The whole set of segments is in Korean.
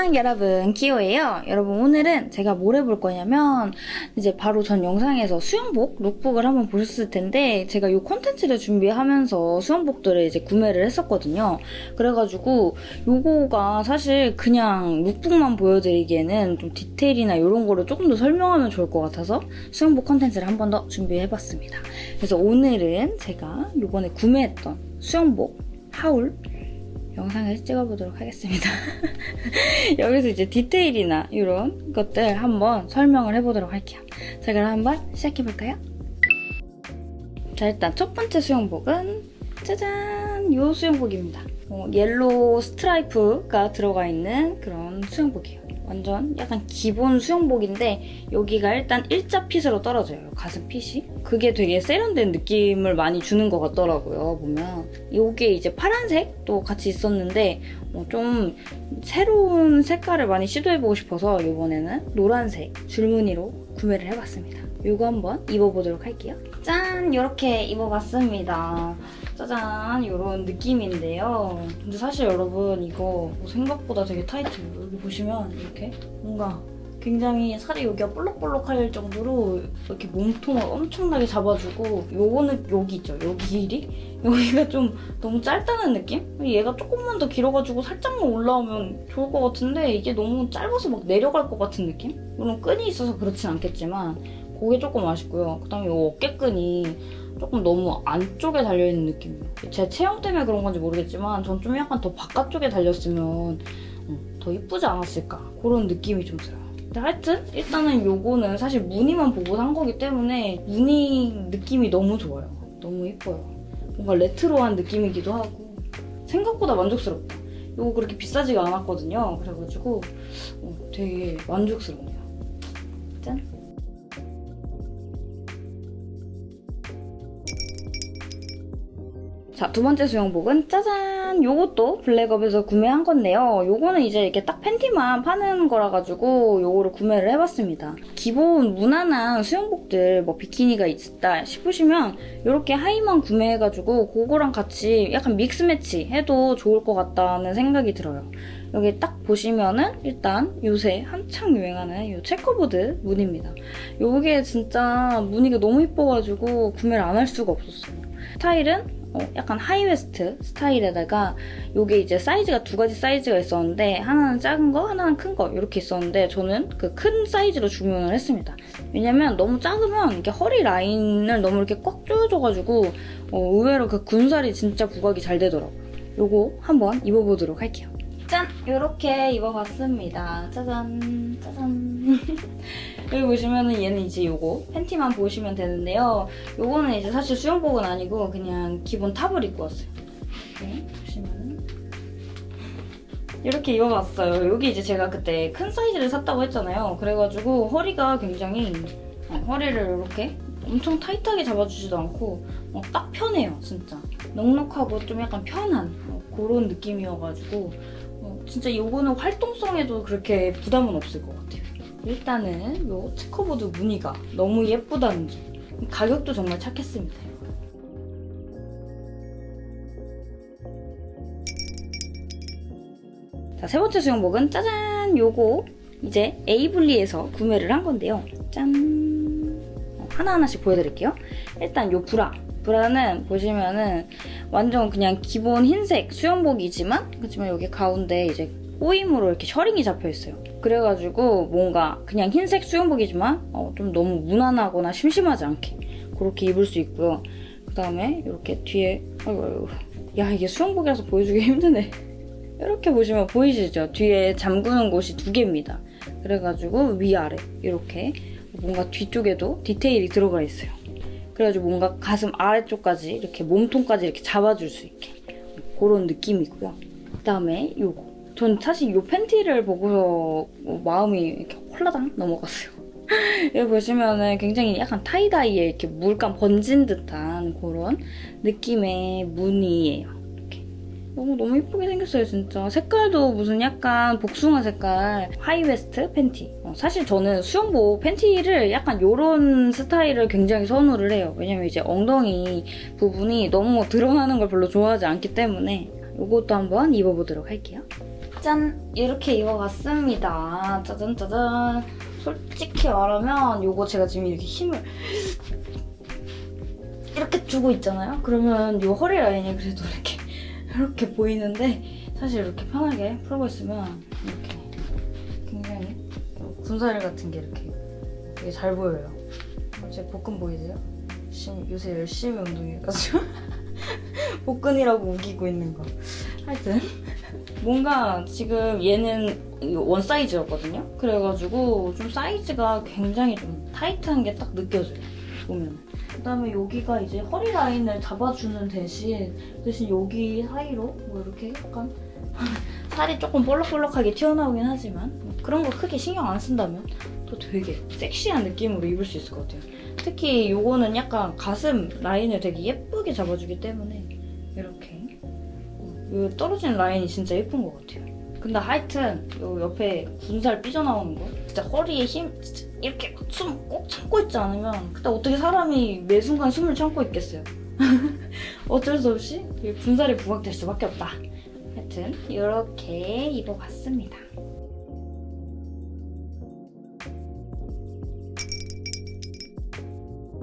안녕 여러분 키오예요. 여러분 오늘은 제가 뭘 해볼 거냐면 이제 바로 전 영상에서 수영복 룩북을 한번 보셨을 텐데 제가 이 콘텐츠를 준비하면서 수영복들을 이제 구매를 했었거든요. 그래가지고 요거가 사실 그냥 룩북만 보여드리기에는 좀 디테일이나 이런 거를 조금 더 설명하면 좋을 것 같아서 수영복 콘텐츠를 한 번 더 준비해봤습니다. 그래서 오늘은 제가 요번에 구매했던 수영복 haul 영상을 찍어보도록 하겠습니다. 여기서 이제 디테일이나 이런 것들 한번 설명을 해보도록 할게요. 자 그럼 한번 시작해볼까요? 자 일단 첫 번째 수영복은 짜잔 이 수영복입니다. 어, yellow 스트라이프가 들어가 있는 그런 수영복이에요. 완전 약간 기본 수영복인데 여기가 일단 일자 fit으로 떨어져요. 가슴 fit이. 그게 되게 세련된 느낌을 많이 주는 것 같더라고요. 보면. 이게 이제 파란색도 같이 있었는데 어 좀 새로운 색깔을 많이 시도해보고 싶어서 이번에는 노란색 줄무늬로 구매를 해봤습니다. 이거 한번 입어보도록 할게요. 짠! 이렇게 입어봤습니다. 짜잔! 이런 느낌인데요. 근데 사실 여러분 이거 생각보다 되게 타이트해요. 여기 보시면 이렇게 뭔가 굉장히 살이 여기가 볼록볼록할 정도로 이렇게 몸통을 엄청나게 잡아주고 요거는 여기 있죠? 여기 길이? 여기가 좀 너무 짧다는 느낌? 얘가 조금만 더 길어가지고 살짝만 올라오면 좋을 것 같은데 이게 너무 짧아서 막 내려갈 것 같은 느낌? 물론 끈이 있어서 그렇진 않겠지만 그게 조금 아쉽고요. 그다음에 이 어깨끈이 조금 너무 안쪽에 달려있는 느낌이에요. 제 체형 때문에 그런 건지 모르겠지만 전 좀 약간 더 바깥쪽에 달렸으면 어, 더 이쁘지 않았을까 그런 느낌이 좀 들어요. 근데 하여튼 일단은 요거는 사실 무늬만 보고 산 거기 때문에 무늬 느낌이 너무 좋아요. 너무 이뻐요. 뭔가 레트로한 느낌이기도 하고 생각보다 만족스럽다. 요거 그렇게 비싸지가 않았거든요. 그래가지고 어, 되게 만족스럽네요. 짠! 자, 두 번째 수영복은 짜잔! 요것도 블랙업에서 구매한 건데요. 요거는 이제 이렇게 딱 팬티만 파는 거라 가지고 요거를 구매를 해봤습니다. 기본 무난한 수영복들 뭐 비키니가 있다 싶으시면 이렇게 하의만 구매해가지고 그거랑 같이 약간 mix match 해도 좋을 것 같다는 생각이 들어요. 여기 딱 보시면은 일단 요새 한창 유행하는 이 checkerboard 무늬입니다. 요게 진짜 무늬가 너무 예뻐가지고 구매를 안 할 수가 없었어요. 스타일은 어, 약간 high waist 스타일에다가 이게 이제 사이즈가 두 가지 사이즈가 있었는데 하나는 작은 거, 하나는 큰 거 이렇게 있었는데 저는 그 큰 사이즈로 주문을 했습니다. 왜냐면 너무 작으면 이렇게 허리 라인을 너무 이렇게 꽉 조여줘가지고 어, 의외로 그 군살이 진짜 부각이 잘 되더라고요. 요거 한번 입어보도록 할게요. 짠! 이렇게 입어봤습니다. 짜잔 짜잔 여기 보시면은 얘는 이제 요거 팬티만 보시면 되는데요. 요거는 이제 사실 수영복은 아니고 그냥 기본 탑을 입고 왔어요. 이렇게 보시면은 이렇게 입어봤어요. 여기 이제 제가 그때 큰 사이즈를 샀다고 했잖아요. 그래가지고 허리가 굉장히 어, 허리를 이렇게 엄청 타이트하게 잡아주지도 않고 어, 딱 편해요, 진짜. 넉넉하고 좀 약간 편한 어, 그런 느낌이어가지고 어, 진짜 이거는 활동성에도 그렇게 부담은 없을 것 같아요. 일단은 이 체커보드 무늬가 너무 예쁘다는 점. 가격도 정말 착했습니다. 자, 세 번째 수영복은 짜잔! 요거 이제 에이블리에서 구매를 한 건데요. 짠! 어, 하나하나씩 보여드릴게요. 일단 요 브라. 브라는 보시면은 완전 그냥 기본 흰색 수영복이지만 그렇지만 여기 가운데 이제 꼬임으로 이렇게 셔링이 잡혀있어요. 그래가지고 뭔가 그냥 흰색 수영복이지만 어, 좀 너무 무난하거나 심심하지 않게 그렇게 입을 수 있고요. 그 다음에 이렇게 뒤에 아이고, 아이고. 야 이게 수영복이라서 보여주기 힘드네. 이렇게 보시면 보이시죠? 뒤에 잠그는 곳이 두 개입니다. 그래가지고 위아래 이렇게 뭔가 뒤쪽에도 디테일이 들어가 있어요. 그래가지고 뭔가 가슴 아래쪽까지 이렇게 몸통까지 이렇게 잡아줄 수 있게 그런 느낌이고요. 그 다음에 요거 전 사실 이 팬티를 보고서 마음이 이렇게 홀라당 넘어갔어요. 여기 보시면은 굉장히 약간 타이다이에 이렇게 물감 번진 듯한 그런 느낌의 무늬예요. 너무 너무 예쁘게 생겼어요, 진짜. 색깔도 무슨 약간 복숭아 색깔 high waist 팬티. 어, 사실 저는 수영복 팬티를 약간 이런 스타일을 굉장히 선호를 해요. 왜냐면 이제 엉덩이 부분이 너무 드러나는 걸 별로 좋아하지 않기 때문에 이것도 한번 입어보도록 할게요. 짠! 이렇게 입어봤습니다. 짜잔 짜잔. 솔직히 말하면 이거 제가 지금 이렇게 힘을 이렇게 주고 있잖아요? 그러면 이 허리 라인이 그래도 이렇게 이렇게 보이는데 사실 이렇게 편하게 풀고 있으면 이렇게 굉장히 군살 같은 게 이렇게 되게 잘 보여요. 제 복근 보이세요? 요새 열심히 운동해가지고 복근이라고 우기고 있는 거. 하여튼 뭔가 지금 얘는 원 사이즈였거든요. 그래가지고 좀 사이즈가 굉장히 좀 타이트한 게 딱 느껴져요. 보면. 그다음에 여기가 이제 허리 라인을 잡아주는 대신 대신 여기 사이로 뭐 이렇게 약간 살이 조금 볼록볼록하게 튀어나오긴 하지만 뭐 그런 거 크게 신경 안 쓴다면 또 되게 섹시한 느낌으로 입을 수 있을 것 같아요. 특히 이거는 약간 가슴 라인을 되게 예쁘게 잡아주기 때문에 이렇게 이 떨어지는 라인이 진짜 예쁜 것 같아요. 근데 하여튼 요 옆에 군살 삐져나오는 거 진짜 허리에 힘 이렇게 숨 꼭 참고 있지 않으면 그때 어떻게 사람이 매 순간 숨을 참고 있겠어요. 어쩔 수 없이 이 군살이 부각될 수밖에 없다. 하여튼 이렇게 입어봤습니다.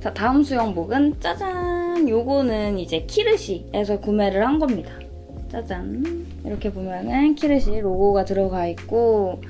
자 다음 수영복은 짜잔 요거는 이제 키르시에서 구매를 한 겁니다. 짜잔 이렇게 보면은 키르시 로고가 들어가 있고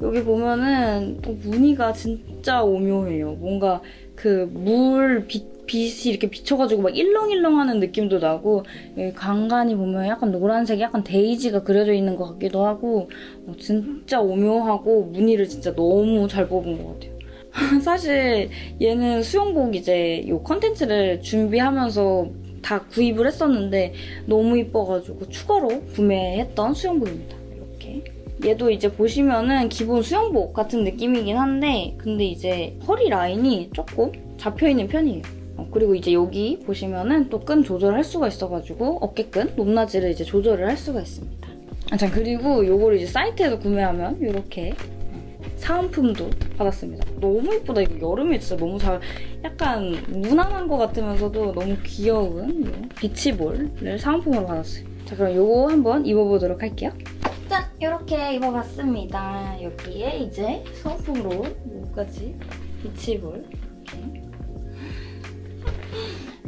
여기 보면은 또 무늬가 진짜 오묘해요. 뭔가 그 물 빛이 이렇게 비쳐가지고 막 일렁일렁하는 느낌도 나고 여기 간간히 보면 약간 노란색 약간 데이지가 그려져 있는 것 같기도 하고 어, 진짜 오묘하고 무늬를 진짜 너무 잘 뽑은 것 같아요. 사실 얘는 수영복 이제 요 컨텐츠를 준비하면서 다 구입을 했었는데 너무 이뻐가지고 추가로 구매했던 수영복입니다. 이렇게. 얘도 이제 보시면은 기본 수영복 같은 느낌이긴 한데 근데 이제 허리 라인이 조금 잡혀있는 편이에요. 어, 그리고 이제 여기 보시면은 또 끈 조절할 수가 있어가지고 어깨끈, 높낮이를 이제 조절을 할 수가 있습니다. 아, 참 그리고 요거를 이제 사이트에서 구매하면 이렇게 사은품도 받았습니다. 너무 예쁘다. 이거 여름에 진짜 너무 잘 약간 무난한 것 같으면서도 너무 귀여운 이 비치볼을 사은품으로 받았어요. 자 그럼 요거 한번 입어보도록 할게요. 짠! 이렇게 입어봤습니다. 여기에 이제 사은품으로 요까지 비치볼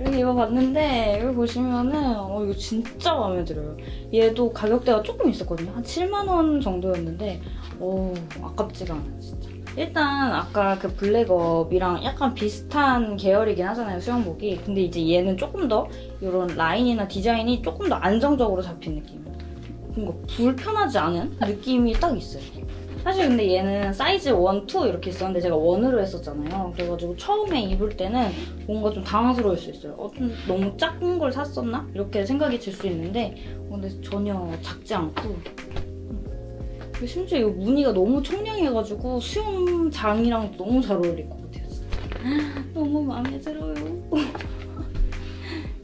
이렇게 입어봤는데 여기 보시면은 어 이거 진짜 마음에 들어요. 얘도 가격대가 조금 있었거든요. 한 7만 원 정도였는데 오 아깝지가 않아 진짜. 일단 아까 그 블랙업이랑 약간 비슷한 계열이긴 하잖아요 수영복이. 근데 이제 얘는 조금 더 이런 라인이나 디자인이 조금 더 안정적으로 잡힌 느낌. 뭔가 불편하지 않은 느낌이 딱 있어요. 사실 근데 얘는 사이즈 1, 2 이렇게 있었는데 제가 원으로 했었잖아요. 그래가지고 처음에 입을 때는 뭔가 좀 당황스러울 수 있어요. 어, 좀 너무 작은 걸 샀었나? 이렇게 생각이 들 수 있는데 어, 근데 전혀 작지 않고 음. 심지어 이 무늬가 너무 청량해가지고 수영장이랑 너무 잘 어울릴 것 같아요. 진짜. 너무 마음에 들어요.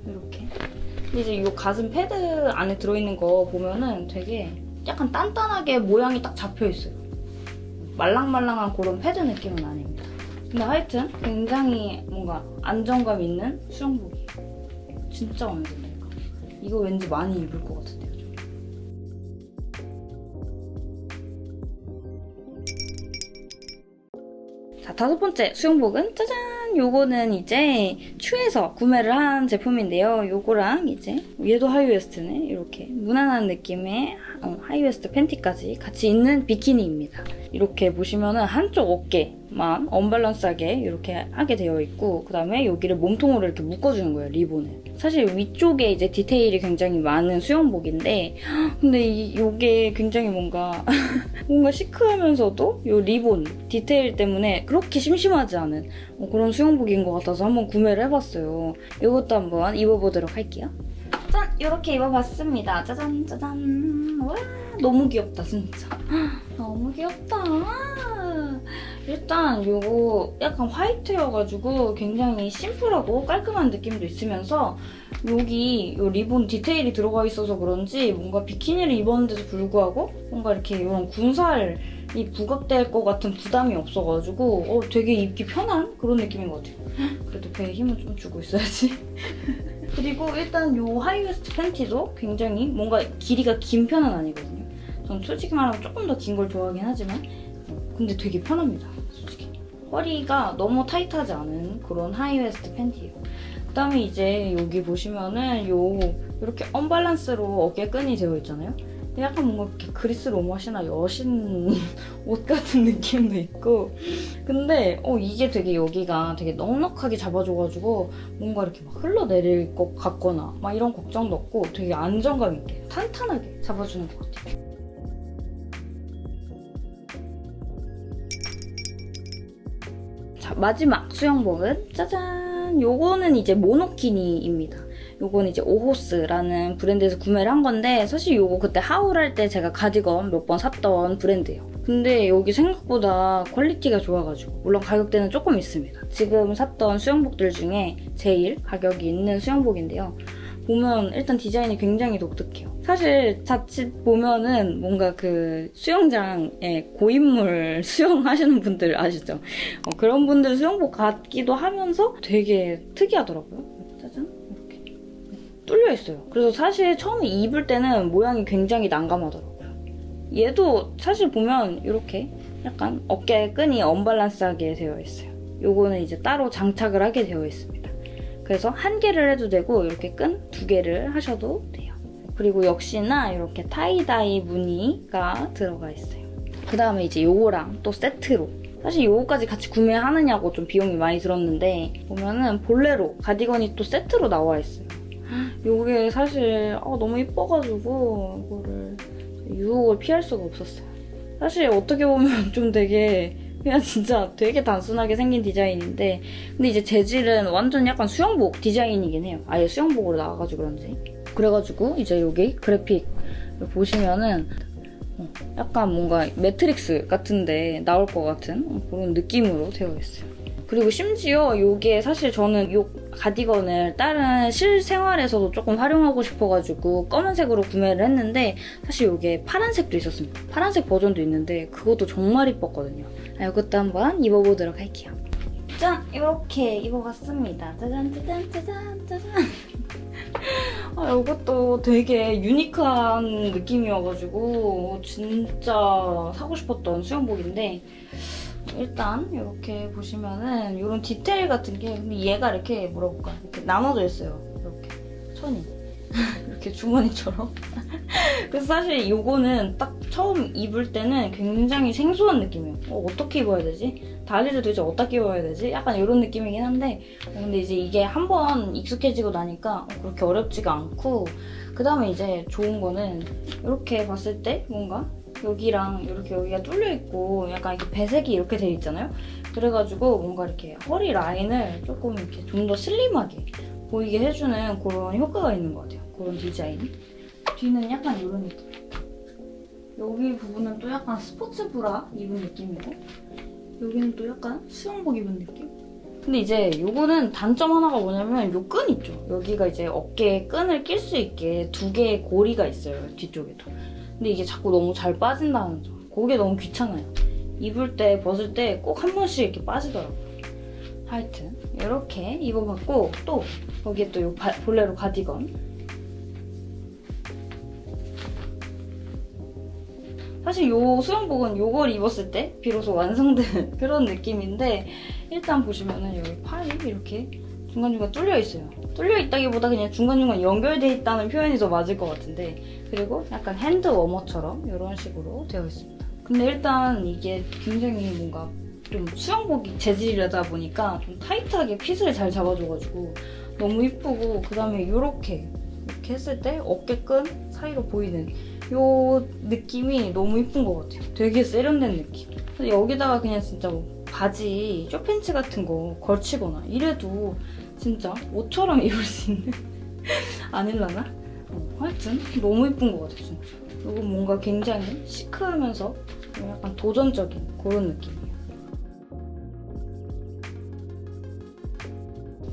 이렇게. 근데 이제 이 가슴 패드 안에 들어있는 거 보면은 되게 약간 단단하게 모양이 딱 잡혀있어요. 말랑말랑한 그런 패드 느낌은 아닙니다. 근데 하여튼 굉장히 뭔가 안정감 있는 수영복이에요. 진짜 마음에 든다니까. 이거 왠지 많이 입을 것 같은데요. 저. 자, 다섯 번째 수영복은 짜잔! 요거는 이제 추에서 구매를 한 제품인데요. 요거랑 이제 얘도 하이웨스트네. 이렇게 무난한 느낌의 어, 하이웨스트 팬티까지 같이 있는 비키니입니다. 이렇게 보시면은 한쪽 어깨 만 언밸런스하게 이렇게 하게 되어 있고 그 다음에 여기를 몸통으로 이렇게 묶어주는 거예요, 리본을. 사실 위쪽에 이제 디테일이 굉장히 많은 수영복인데 근데 이, 요게 굉장히 뭔가 뭔가 시크하면서도 요 리본 디테일 때문에 그렇게 심심하지 않은 어, 그런 수영복인 것 같아서 한번 구매를 해봤어요. 이것도 한번 입어보도록 할게요. 짠! 이렇게 입어봤습니다. 짜잔 짜잔 와 너무 귀엽다 진짜. 너무 귀엽다. 일단 이거 약간 화이트여가지고 굉장히 심플하고 깔끔한 느낌도 있으면서 여기 이 리본 디테일이 들어가 있어서 그런지 뭔가 비키니를 입었는데도 불구하고 뭔가 이렇게 이런 군살이 부각될 것 같은 부담이 없어가지고 어, 되게 입기 편한 그런 느낌인 것 같아요. 그래도 배에 힘을 좀 주고 있어야지. 그리고 일단 이 하이웨스트 팬티도 굉장히 뭔가 길이가 긴 편은 아니거든요. 전 솔직히 말하면 조금 더 긴 걸 좋아하긴 하지만 근데 되게 편합니다. 솔직히. 허리가 너무 타이트하지 않은 그런 하이웨스트 팬티예요. 그다음에 이제 여기 보시면은 요 이렇게 언밸런스로 어깨 끈이 되어 있잖아요. 근데 약간 뭔가 이렇게 그리스 로마 신화 여신 옷 같은 느낌도 있고 근데 어 이게 되게 여기가 되게 넉넉하게 잡아줘가지고 뭔가 이렇게 막 흘러내릴 것 같거나 막 이런 걱정도 없고 되게 안정감 있게 탄탄하게 잡아주는 것 같아요. 마지막 수영복은 짜잔! 요거는 이제 모노키니입니다. 요거는 이제 오호스라는 브랜드에서 구매를 한 건데 사실 요거 그때 haul 할 때 제가 가디건 몇 번 샀던 브랜드예요. 근데 여기 생각보다 퀄리티가 좋아가지고 물론 가격대는 조금 있습니다. 지금 샀던 수영복들 중에 제일 가격이 있는 수영복인데요. 보면 일단 디자인이 굉장히 독특해요. 사실 자칫 보면은 뭔가 그 수영장에 고인물 수영하시는 분들 아시죠? 어, 그런 분들 수영복 같기도 하면서 되게 특이하더라고요. 짜잔 이렇게 뚫려 있어요. 그래서 사실 처음에 입을 때는 모양이 굉장히 난감하더라고요. 얘도 사실 보면 이렇게 약간 어깨 끈이 언밸런스하게 되어 있어요. 요거는 이제 따로 장착을 하게 되어 있습니다. 그래서 한 개를 해도 되고 이렇게 끈 두 개를 하셔도 돼요. 그리고 역시나 이렇게 타이다이 무늬가 들어가 있어요. 그 다음에 이제 요거랑 또 세트로 사실 요거까지 같이 구매하느냐고 좀 비용이 많이 들었는데 보면은 볼레로 가디건이 또 세트로 나와 있어요. 요게 사실 아, 너무 이뻐가지고 이거를 유혹을 피할 수가 없었어요. 사실 어떻게 보면 좀 되게 그냥 진짜 되게 단순하게 생긴 디자인인데 근데 이제 재질은 완전 약간 수영복 디자인이긴 해요. 아예 수영복으로 나와가지고 그런지. 그래가지고 이제 여기 그래픽 보시면은 어, 약간 뭔가 매트릭스 같은데 나올 것 같은 그런 느낌으로 되어 있어요. 그리고 심지어 이게 사실 저는 이 가디건을 다른 실생활에서도 조금 활용하고 싶어가지고 검은색으로 구매를 했는데 사실 이게 파란색도 있었습니다. 파란색 버전도 있는데 그것도 정말 이뻤거든요. 아, 이것도 한번 입어보도록 할게요. 짠! 이렇게 입어봤습니다. 짜잔 짜잔 짜잔 짜잔 아, 이것도 되게 유니크한 느낌이어가지고 진짜 사고 싶었던 수영복인데 일단 이렇게 보시면은 이런 디테일 같은 게 근데 얘가 이렇게 뭐라 볼까 이렇게 나눠져 있어요. 이렇게 천이 이렇게 주머니처럼. 그래서 사실 이거는 딱 처음 입을 때는 굉장히 생소한 느낌이에요. 어, 어떻게 입어야 되지? 다리를 도대체 어떻게 입어야 되지? 약간 이런 느낌이긴 한데 어, 근데 이제 이게 한번 익숙해지고 나니까 어, 그렇게 어렵지가 않고 그 다음에 이제 좋은 거는 이렇게 봤을 때 뭔가 여기랑 이렇게 여기가 뚫려 있고 약간 이렇게 배색이 이렇게 돼 있잖아요. 그래가지고 뭔가 이렇게 허리 라인을 조금 이렇게 좀 더 슬림하게 보이게 해주는 그런 효과가 있는 것 같아요. 그런 디자인. 뒤는 약간 이런 느낌. 여기 부분은 또 약간 스포츠 브라 입은 느낌이고 여기는 또 약간 수영복 입은 느낌? 근데 이제 요거는 단점 하나가 뭐냐면 요 끈 있죠? 여기가 이제 어깨에 끈을 낄 수 있게 두 개의 고리가 있어요, 뒤쪽에도. 근데 이게 자꾸 너무 잘 빠진다는 점. 그게 너무 귀찮아요. 입을 때, 벗을 때 꼭 한 번씩 이렇게 빠지더라고요. 하여튼 이렇게 입어봤고 또 거기에 또 요 볼레로 가디건 사실 요 수영복은 요걸 입었을 때 비로소 완성된 그런 느낌인데 일단 보시면은 여기 팔이 이렇게 중간중간 뚫려 있어요. 뚫려 있다기보다 그냥 중간중간 연결돼 있다는 표현이 더 맞을 것 같은데 그리고 약간 핸드 워머처럼 이런 식으로 되어 있습니다. 근데 일단 이게 굉장히 뭔가 좀 수영복 재질이다 보니까 좀 타이트하게 핏을 잘 잡아줘가지고 너무 이쁘고 그 다음에 이렇게 이렇게 했을 때 어깨끈 사이로 보이는 이 느낌이 너무 이쁜 것 같아요. 되게 세련된 느낌. 여기다가 그냥 진짜 뭐 바지, 쇼팬츠 같은 거 걸치거나 이래도 진짜 옷처럼 입을 수 있는 아닐라나? 어, 하여튼 너무 이쁜 것 같아요, 진짜. 이거 뭔가 굉장히 시크하면서 약간 도전적인 그런 느낌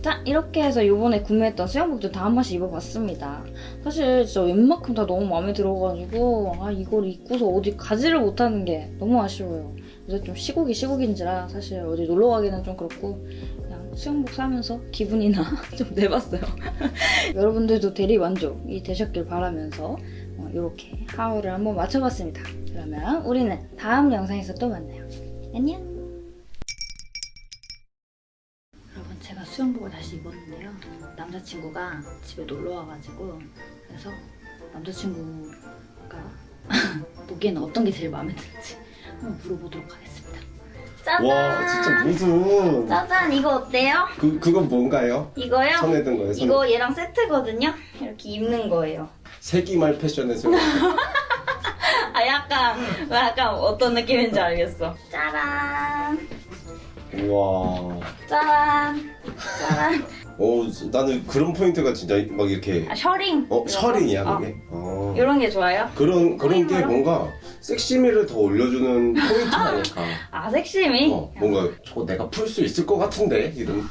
자 이렇게 해서 이번에 구매했던 수영복들 다 한 번씩 입어봤습니다. 사실 진짜 웬만큼 다 너무 마음에 들어가지고 아 이걸 입고서 어디 가지를 못하는 게 너무 아쉬워요. 그래서 좀 시국이 시국인지라 사실 어디 놀러 가기는 좀 그렇고 그냥 수영복 사면서 기분이나 좀 내봤어요. 여러분들도 대리 만족이 되셨길 바라면서 어, 이렇게 하울을 한번 맞춰봤습니다. 그러면 우리는 다음 영상에서 또 만나요. 안녕. 여러분 제가 수영복을 다시 입었는데요. 남자친구가 집에 놀러 와가지고 그래서 남자친구가 보기에는 어떤 게 제일 마음에 드는지 한번 물어보도록 하겠습니다. 짜잔! 와 진짜 무슨 짜잔 이거 어때요? 그 그건 뭔가요? 이거요? 손에 든 거예요? 손에 이거 얘랑 세트거든요. 이렇게 입는 거예요. 세기말 패션에서 아 약간 약간 어떤 느낌인지 알겠어. 짜란, 우와. 짜란, 짜란. 어 나는 그런 포인트가 진짜 막 이렇게 아 셔링. 어 셔링이야 어, 그게. 어. 이런 게 좋아요? 그런 그런 게? 뭔가 섹시미를 더 올려주는 포인트 아닐까. 아 섹시미? 어 뭔가 저거 내가 풀 수 있을 것 같은데 이런.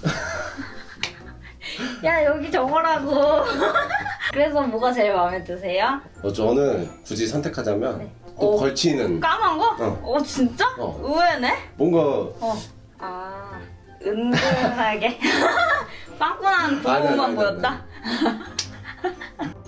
야 여기 저거라고. 그래서 뭐가 제일 마음에 드세요? 어 저는 굳이 선택하자면 네. 또 어. 걸치는 까만 거? 어. 어 진짜? 어. 의외네? 뭔가 어. 아 은근하게. 빵꾸난 부모만 보였다?